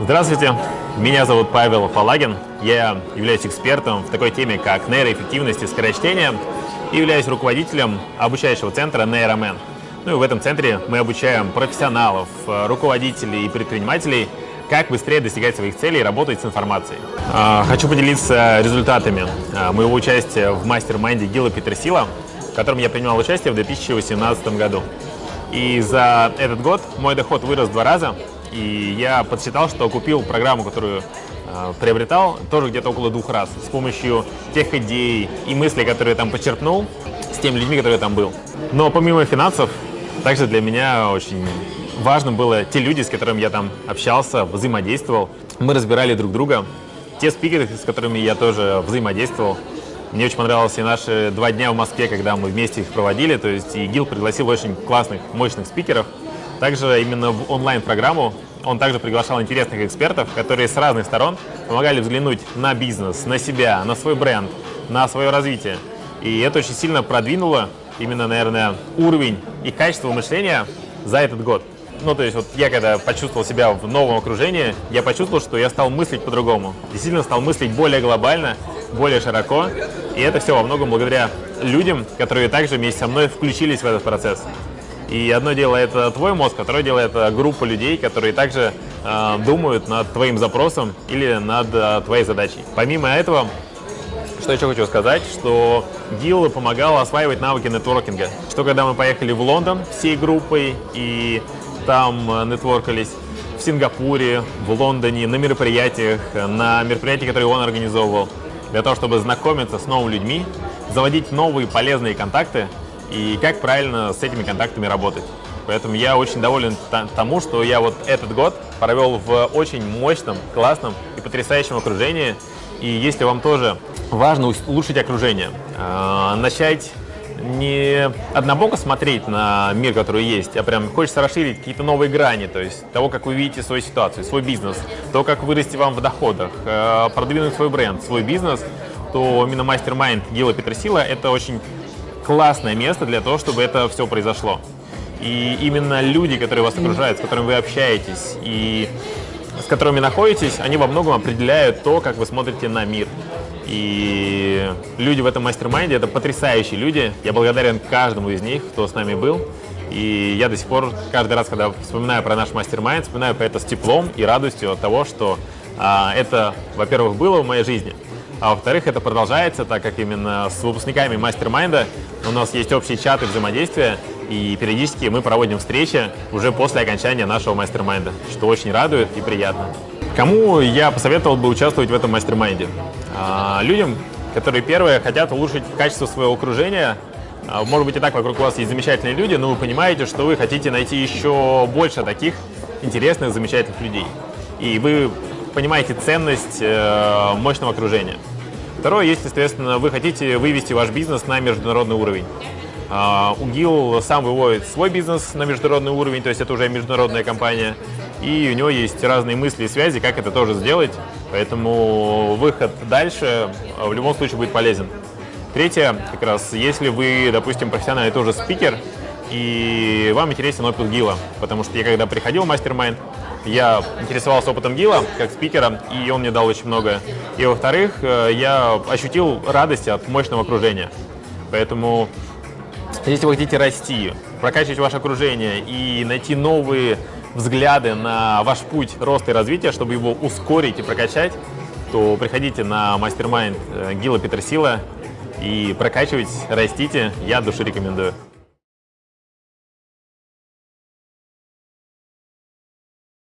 Здравствуйте, меня зовут Павел Палагин. Я являюсь экспертом в такой теме, как нейроэффективность и скорочтение, и являюсь руководителем обучающего центра Нейромен. Ну и в этом центре мы обучаем профессионалов, руководителей и предпринимателей, как быстрее достигать своих целей и работать с информацией. А, хочу поделиться результатами а, моего участия в мастер-майнде Гила Петерсила, в котором я принимал участие в 2018 году. И за этот год мой доход вырос в два раза, и я подсчитал, что купил программу, которую э, приобретал, тоже где-то около двух раз, с помощью тех идей и мыслей, которые я там почерпнул, с теми людьми, которые я там был. Но помимо финансов, также для меня очень важно было те люди, с которыми я там общался, взаимодействовал. Мы разбирали друг друга. Те спикеры, с которыми я тоже взаимодействовал. Мне очень понравились и наши два дня в Москве, когда мы вместе их проводили. То есть и ГИЛ пригласил очень классных, мощных спикеров. Также именно в онлайн-программу он также приглашал интересных экспертов, которые с разных сторон помогали взглянуть на бизнес, на себя, на свой бренд, на свое развитие. И это очень сильно продвинуло именно, наверное, уровень и качество мышления за этот год. Ну, то есть вот я когда почувствовал себя в новом окружении, я почувствовал, что я стал мыслить по-другому. Действительно стал мыслить более глобально, более широко. И это все во многом благодаря людям, которые также вместе со мной включились в этот процесс. И одно дело это твой мозг, второе дело это группа людей, которые также э, думают над твоим запросом или над э, твоей задачей. Помимо этого, что еще хочу сказать, что ГИЛ помогал осваивать навыки нетворкинга. Что когда мы поехали в Лондон всей группой и там э, нетворкались, в Сингапуре, в Лондоне, на мероприятиях, на мероприятиях, которые он организовывал, для того, чтобы знакомиться с новыми людьми, заводить новые полезные контакты и как правильно с этими контактами работать. Поэтому я очень доволен тому, что я вот этот год провел в очень мощном, классном и потрясающем окружении. И если вам тоже важно улучшить окружение, э, начать не однобоко смотреть на мир, который есть, а прям хочется расширить какие-то новые грани, то есть того, как вы видите свою ситуацию, свой бизнес, то, как вырасти вам в доходах, э, продвинуть свой бренд, свой бизнес, то именно мастер-майнд Гила Петросила – это очень классное место для того, чтобы это все произошло. И именно люди, которые вас окружают, с которыми вы общаетесь и с которыми находитесь, они во многом определяют то, как вы смотрите на мир. И люди в этом мастер-майнде – это потрясающие люди. Я благодарен каждому из них, кто с нами был. И я до сих пор, каждый раз, когда вспоминаю про наш мастер-майнд, вспоминаю про это с теплом и радостью от того, что а, это, во-первых, было в моей жизни, а во-вторых, это продолжается, так как именно с выпускниками мастер-майнда у нас есть общие чаты взаимодействия, и периодически мы проводим встречи уже после окончания нашего мастер-майнда, что очень радует и приятно. Кому я посоветовал бы участвовать в этом мастер-майнде? А, людям, которые, первые, хотят улучшить качество своего окружения, а, может быть и так вокруг вас есть замечательные люди, но вы понимаете, что вы хотите найти еще больше таких интересных, замечательных людей. И вы понимаете ценность э, мощного окружения. Второе, если, естественно, вы хотите вывести ваш бизнес на международный уровень. Uh, УГИЛ сам выводит свой бизнес на международный уровень, то есть это уже международная компания, и у него есть разные мысли и связи, как это тоже сделать, поэтому выход дальше в любом случае будет полезен. Третье, как раз, если вы, допустим, профессиональный тоже спикер, и вам интересен опыт Гила, потому что я когда приходил в мастер-майнд, я интересовался опытом Гила как спикера, и он мне дал очень много. И во-вторых, э, я ощутил радость от мощного окружения. Поэтому, если вы хотите расти, прокачивать ваше окружение и найти новые взгляды на ваш путь роста и развития, чтобы его ускорить и прокачать, то приходите на мастер-майнд э, Гила Петерсила и прокачивайтесь, растите. Я от души рекомендую.